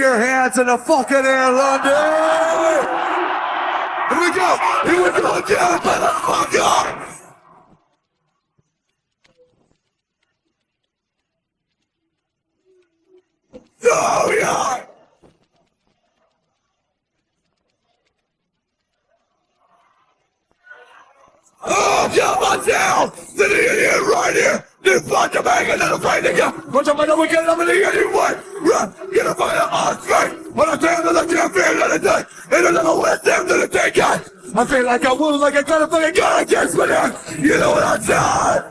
your hands in the fucking air, London! Here we go! Here we go again, motherfucker! Oh, yeah! Oh, come on down! The idiot right here! You fucking bang and then I'm afraid to go! What's up, man? We get up in the anyway! Run! Get on the on straight! When I stand on the damn field of the day! And I'm gonna let them the day, God! I feel like I wound like I got a fucking gun against me now! You know what I'm saying?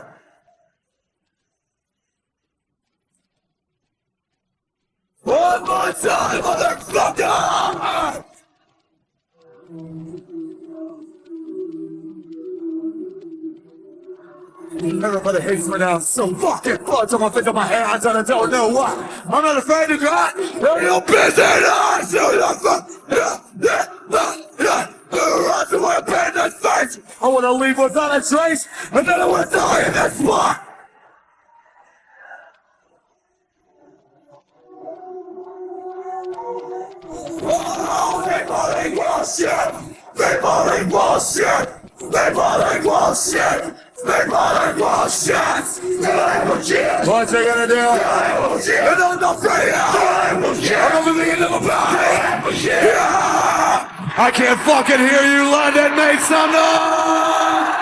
One more time, motherfucker! Everybody hates me now. So fucking blood on my face on my hands and I don't know why. I'm not afraid to die. They're your business. So the fuck. Yeah, yeah. To my abandoned face. I wanna leave without a trace, and then I wanna die in this spot. Oh, they body bullshit! They body bullshit! They body bullshit! Bullshit! They bullshit! What's they gonna do? I'm not afraid! I'm bullshit! Yeah! I can't fucking hear you, London! Make some noise!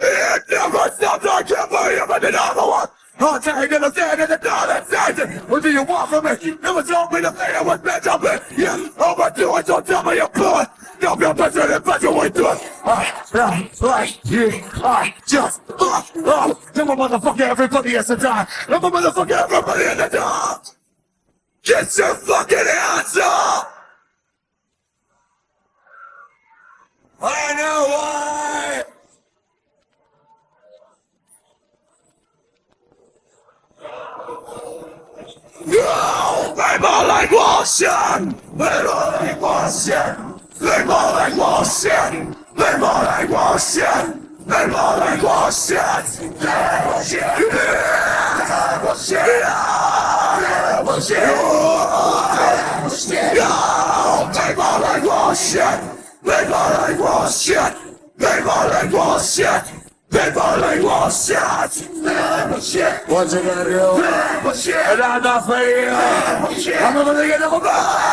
It never stops, I it, another one! I'm taking a stand in the and saying, What do you want from me? Never told me the thing I was meant to be! Yeah, overdo it, don't tell me you're good! Don't be a bitch and eventually do it! I, I, like you, I just, uh, uh, I'm motherfucker, everybody has to die! I'm motherfucker, everybody has to die! Get your fucking hands up! I know why! No! They more like bullshit! They more like bullshit! They more like bullshit! They more like bullshit! They more like bullshit! They bullshit! Yeah! Bullshit! Yeah! Bullshit! Yeah! Bullshit! No! They more like bullshit! They more like bullshit! They more like bullshit! They more like bullshit! Bullshit! What's it gonna do? Bullshit! And I'm not for you! Bullshit! I'm gonna get them away!